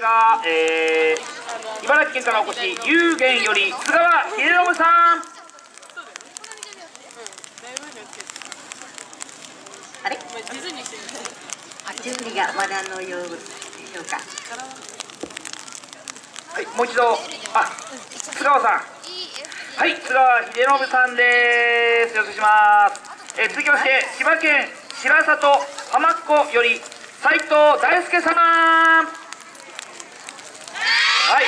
が、えー、茨城県からお越し有限より菅川秀信さん。あれ？あ準備がまだのようでしょうか。はいもう一度。あ菅川さん。はい菅川秀信さんです。よろしくお願いします、えー、続きまして千葉県白里浜っ子より斉藤大輔様はい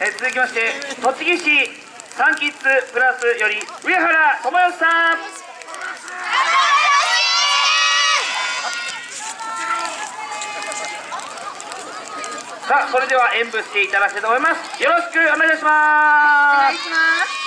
えー、続きまして栃木市サンキッズプラスより上原智義さん。さあそれでは演舞していただきたいと思います。よろしくお願いします。お願いします。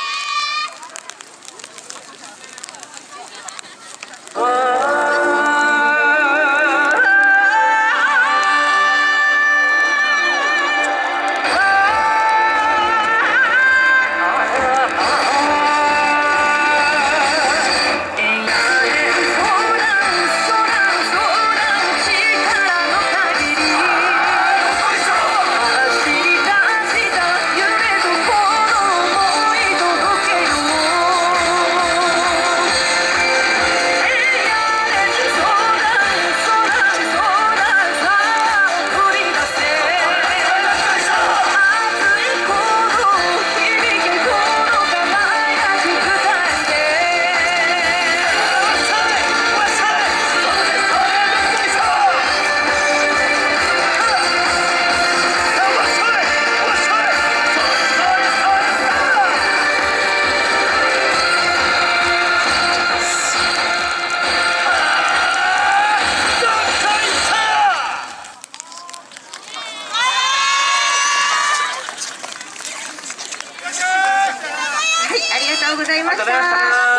とうございました。